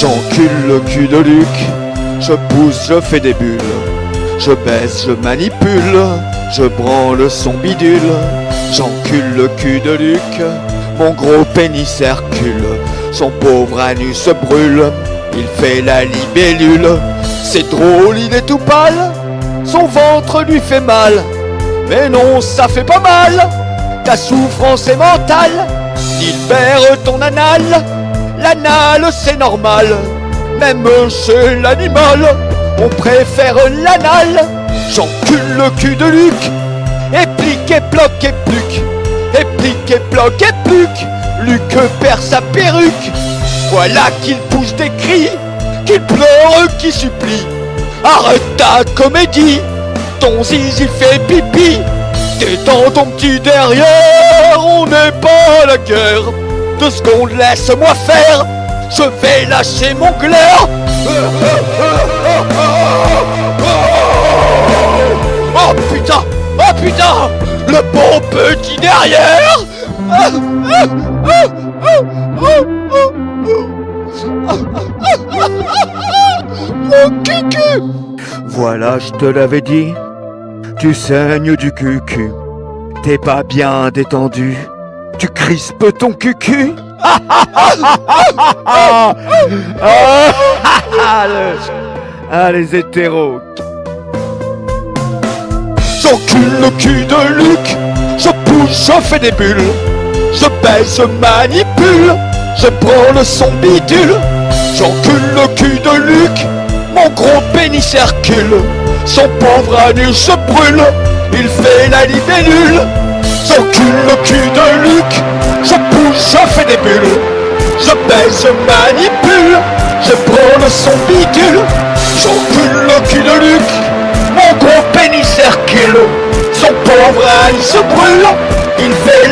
J'encule le cul de Luc, je pousse, je fais des bulles. Je baisse, je manipule, je branle son bidule. J'encule le cul de Luc, mon gros pénis circule. Son pauvre anus se brûle, il fait la libellule. C'est drôle, il est tout pâle, son ventre lui fait mal. Mais non, ça fait pas mal, ta souffrance est mentale. Libère ton anal, l'anal c'est normal. Même chez l'animal, on préfère l'anal. J'encule le cul de Luc, et plique et bloque et pluc. Et plique et bloque et pluc. Luc perd sa perruque. Voilà qu'il pousse des cris, qu'il pleure, qu'il supplie. Arrête ta comédie, ton zizi fait pipi. Détends ton petit derrière, on n'est pas à la guerre. Deux secondes, laisse-moi faire, je vais lâcher mon glaire. Oh putain Oh putain Le bon petit derrière Mon cucu Voilà, je te l'avais dit. Tu saignes du cucu. T'es pas bien détendu. Tu crispes ton cucu? ah, le- les hétéros. J'encule le cul de Luc, je pousse, je fais des bulles, je baisse, je manipule, je branle son bidule. J'encule le cul de Luc, mon gros pénis circule, son pauvre anus se brûle, il fait la libellule. J'encule le cul de Luc, je bulles, je manipule, je branle son bidule. J'encule le cul de Luc, mon gros pénis circule, son pauvre âne se brûle, il fait